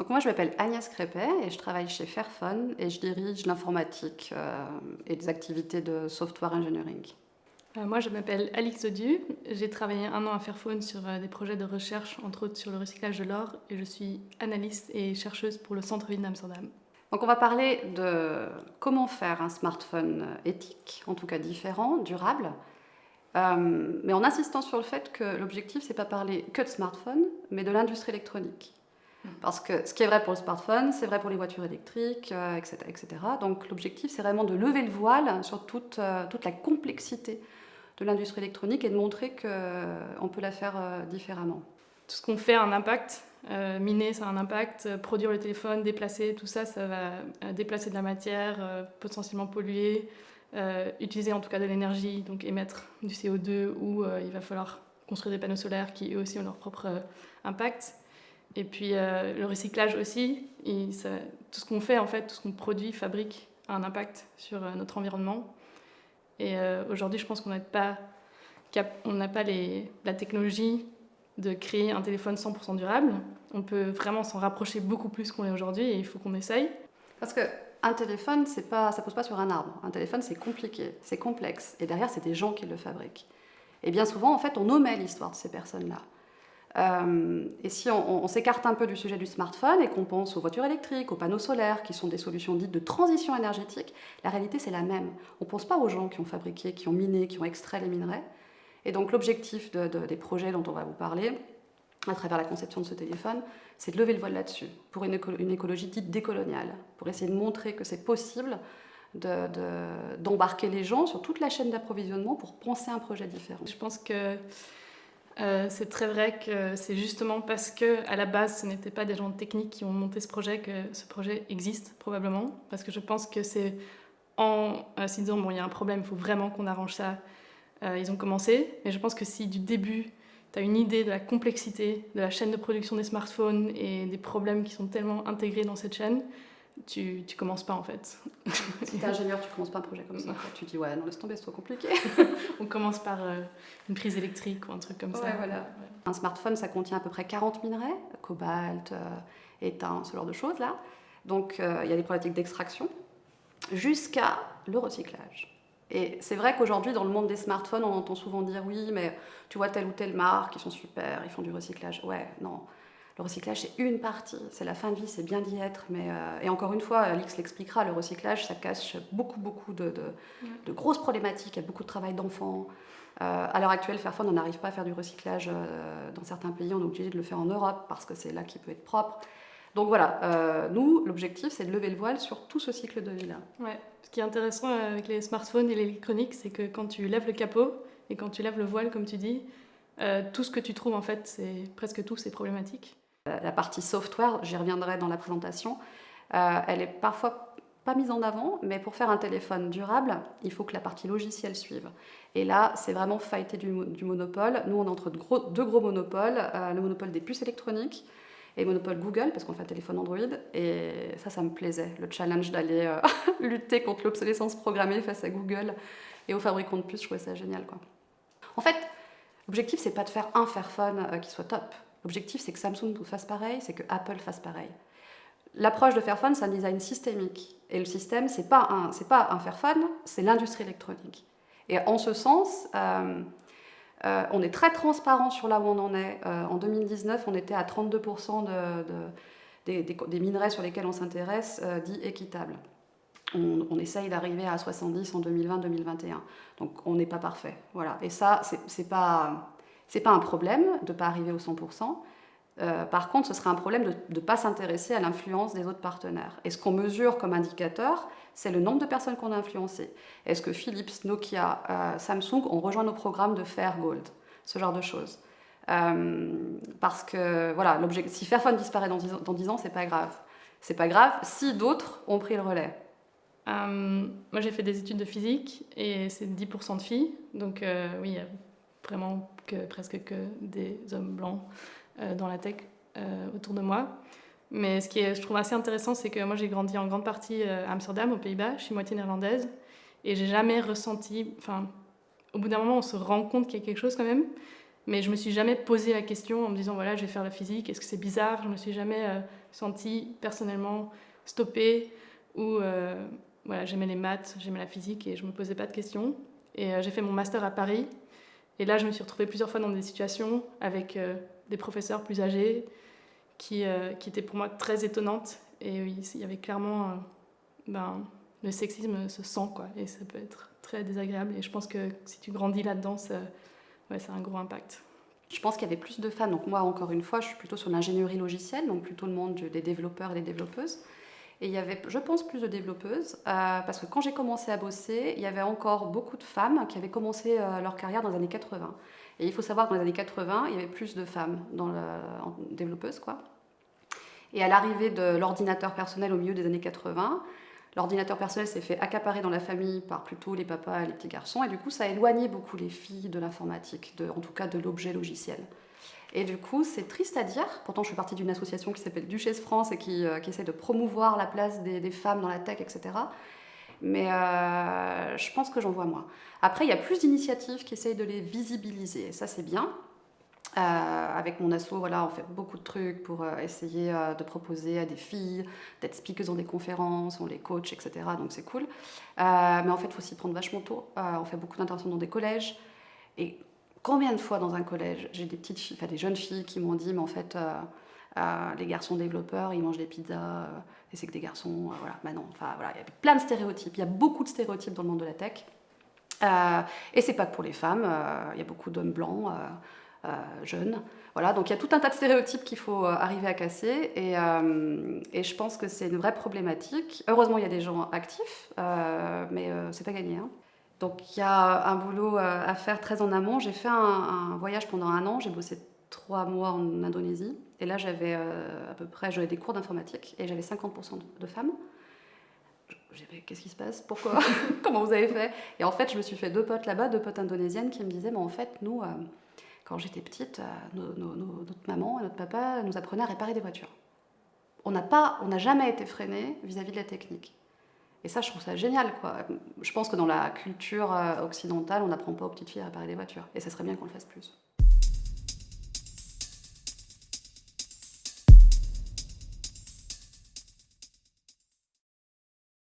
Donc moi, je m'appelle Agnès Crépet et je travaille chez Fairphone et je dirige l'informatique euh, et des activités de software engineering. Euh, moi, je m'appelle Alix Odieu. J'ai travaillé un an à Fairphone sur euh, des projets de recherche, entre autres sur le recyclage de l'or, et je suis analyste et chercheuse pour le centre-ville d'Amsterdam. Donc on va parler de comment faire un smartphone éthique, en tout cas différent, durable, mais en insistant sur le fait que l'objectif, c'est pas parler que de smartphone, mais de l'industrie électronique. Parce que ce qui est vrai pour le smartphone, c'est vrai pour les voitures électriques, etc., euh, etc. Donc l'objectif, c'est vraiment de lever le voile sur toute, euh, toute la complexité de l'industrie électronique et de montrer qu'on euh, peut la faire différemment. Tout ce qu'on fait a un impact. miner, ça a un impact. Produire le téléphone, déplacer, tout ça, ça va déplacer de la matière, potentiellement polluer, utiliser en tout cas de l'énergie, donc émettre du CO2, ou il va falloir construire des panneaux solaires qui eux aussi ont leur propre impact. Et puis euh, le recyclage aussi, tout ce qu'on fait, en fait, tout ce qu'on produit, fabrique, a un impact sur euh, notre environnement. Et euh, aujourd'hui, je pense qu'on n'a pas, la technologie de créer un téléphone 100% durable. On peut vraiment s'en rapprocher beaucoup plus qu'on est aujourd'hui et il faut qu'on essaye. Parce que un téléphone, pas, ça pose pas sur un arbre. Un téléphone, c'est compliqué, c'est complexe. Et derrière, c'est des gens qui le fabriquent. Et bien souvent, en fait, on omet l'histoire de ces personnes-là. Euh, et si on, s'écarte un peu du sujet du smartphone et qu'on pense aux voitures électriques, aux panneaux solaires, qui sont des solutions dites de transition énergétique, la réalité c'est la même. On ne pense pas aux gens qui ont fabriqué, qui ont miné, qui ont extrait les minerais. Et donc l'objectif des projets dont on va vous parler, à travers la conception de ce téléphone, c'est de lever le voile là-dessus, pour une, écologie dite décoloniale, pour essayer de montrer que c'est possible d'embarquer les gens sur toute la chaîne d'approvisionnement pour penser un projet différent. Je pense que euh, c'est très vrai que c'est justement parce que à la base ce n'étaient pas des gens techniques qui ont monté ce projet que ce projet existe probablement. Parce que je pense que c'est en euh, se disant bon il y a un problème il faut vraiment qu'on arrange ça euh, ils ont commencé. Mais je pense que si du début tu as une idée de la complexité de la chaîne de production des smartphones et des problèmes qui sont tellement intégrés dans cette chaîne tu, tu commences pas en fait. Si tu es ingénieur, tu commences pas un projet comme ça. Tu dis ouais, non, laisse tomber, c'est trop compliqué. On commence par euh, une prise électrique ou un truc comme ça. Voilà. Un smartphone, ça contient à peu près 40 minerais, cobalt, euh, étain, ce genre de choses là. Donc euh, il y a des problématiques d'extraction jusqu'à le recyclage. Et c'est vrai qu'aujourd'hui, dans le monde des smartphones, on entend souvent dire oui, mais tu vois telle ou telle marque, ils sont super, ils font du recyclage. Ouais, non. Le recyclage, c'est une partie, c'est la fin de vie, c'est bien d'y être. Mais, euh, et encore une fois, Alix l'expliquera, le recyclage, ça cache beaucoup, beaucoup de, de, grosses problématiques. Il y a beaucoup de travail d'enfants. Euh, à l'heure actuelle, Fairphone, on n'arrive pas à faire du recyclage euh, dans certains pays. On est obligé de le faire en Europe parce que c'est là qu'il peut être propre. Donc voilà, nous, l'objectif, c'est de lever le voile sur tout ce cycle de vie-là. Ouais. Ce qui est intéressant avec les smartphones et l'électronique, c'est que quand tu lèves le capot et quand tu lèves le voile, comme tu dis, tout ce que tu trouves, en fait, c'est presque tout, c'est problématique. Euh, la partie software, j'y reviendrai dans la présentation, euh, elle est parfois pas mise en avant, mais pour faire un téléphone durable, il faut que la partie logicielle suive. Et là, c'est vraiment fighter du, monopole. Nous, on est entre deux gros, monopoles, euh, le monopole des puces électroniques et le monopole Google, parce qu'on fait un téléphone Android. Et ça, ça me plaisait, le challenge d'aller lutter contre l'obsolescence programmée face à Google et aux fabricants de puces, je trouvais ça génial. Quoi. En fait, l'objectif, c'est pas de faire un Fairphone qui soit top. L'objectif, c'est que Samsung fasse pareil, c'est que Apple fasse pareil. L'approche de Fairphone, c'est un design systémique. Et le système, pas un, pas un Fairphone, c'est l'industrie électronique. Et en ce sens, euh, euh, on est très transparent sur là où on en est. Euh, en 2019, on était à 32% de, des, minerais sur lesquels on s'intéresse dits équitables. On, on essaye d'arriver à 70% en 2020-2021. Donc on n'est pas parfait. Voilà. Et ça, c'est pas ce n'est pas un problème de ne pas arriver au 100%. Euh, par contre, ce serait un problème de ne pas s'intéresser à l'influence des autres partenaires. Et ce qu'on mesure comme indicateur, c'est le nombre de personnes qu'on a influencées. Est-ce que Philips, Nokia, euh, Samsung ont rejoint nos programmes de Fair Gold Ce genre de choses. Euh, parce que, voilà, si Fairphone disparaît dans 10 ans, dans 10 ans c'est pas grave. C'est pas grave si d'autres ont pris le relais. moi, j'ai fait des études de physique et c'est 10% de filles. Donc, oui, vraiment que, presque que des hommes blancs euh, dans la tech euh, autour de moi. Mais ce qui est, je trouve assez intéressant, c'est que moi j'ai grandi en grande partie euh, à Amsterdam, aux Pays-Bas, je suis moitié néerlandaise, et j'ai jamais ressenti, enfin, au bout d'un moment on se rend compte qu'il y a quelque chose quand même, Mais je me suis jamais posé la question en me disant voilà, je vais faire la physique, est-ce que c'est bizarre? Je me suis jamais euh, sentie personnellement stoppée ou voilà, j'aimais les maths, j'aimais la physique et je me posais pas de questions. Et j'ai fait mon master à Paris. Et là, je me suis retrouvée plusieurs fois dans des situations avec des professeurs plus âgés qui, qui étaient pour moi très étonnantes. Et oui, il y avait clairement ben, le sexisme se sent quoi, et ça peut être très désagréable. Et je pense que si tu grandis là-dedans, ça, ouais, ça a un gros impact. Je pense qu'il y avait plus de femmes. Donc moi, encore une fois, je suis plutôt sur l'ingénierie logicielle, donc plutôt le monde des développeurs et des développeuses. Et il y avait, je pense, plus de développeuses, euh, parce que quand j'ai commencé à bosser, il y avait encore beaucoup de femmes qui avaient commencé euh, leur carrière dans les années 80. Et il faut savoir que dans les années 80, il y avait plus de femmes en développeuses. Et à l'arrivée de l'ordinateur personnel au milieu des années 80, L'ordinateur personnel s'est fait accaparer dans la famille par plutôt les papas et les petits garçons, et du coup, ça a éloigné beaucoup les filles de l'informatique, en tout cas de l'objet logiciel. Et du coup, c'est triste à dire, pourtant je suis partie d'une association qui s'appelle Duchesse France et qui, euh, essaie de promouvoir la place des, femmes dans la tech, etc. Mais euh, je pense que j'en vois moins. Après, il y a plus d'initiatives qui essayent de les visibiliser, et ça c'est bien. Euh, avec mon asso, voilà, on fait beaucoup de trucs pour euh, essayer de proposer à des filles d'être speakers dans des conférences, on les coach, etc. Donc c'est cool. mais en fait, il faut s'y prendre vachement tôt. on fait beaucoup d'interventions dans des collèges. Et combien de fois dans un collège, j'ai des petites filles, enfin des jeunes filles qui m'ont dit, mais en fait, les garçons développeurs, ils mangent des pizzas, et c'est que des garçons, voilà. Bah non, enfin voilà, il y a plein de stéréotypes. Il y a beaucoup de stéréotypes dans le monde de la tech. et c'est pas que pour les femmes. Il y a beaucoup d'hommes blancs. Euh, jeunes. Voilà, donc il y a tout un tas de stéréotypes qu'il faut euh, arriver à casser et, euh, et je pense que c'est une vraie problématique. Heureusement, il y a des gens actifs, mais c'est pas gagné. Hein. Donc il y a un boulot à faire très en amont. J'ai fait un, voyage pendant un an, j'ai bossé trois mois en Indonésie et là j'avais à peu près j'avais des cours d'informatique et j'avais 50% de femmes. J'avais qu'est-ce qui se passe? Pourquoi? Comment vous avez fait? Et en fait, je me suis fait deux potes là-bas, deux potes indonésiennes qui me disaient mais en fait, nous quand j'étais petite, euh, notre maman et notre papa nous apprenaient à réparer des voitures. On n'a jamais été freiné vis-à-vis de la technique. Et ça, je trouve ça génial, quoi. Je pense que dans la culture euh, occidentale, on n'apprend pas aux petites filles à réparer des voitures. Et ça serait bien qu'on le fasse plus.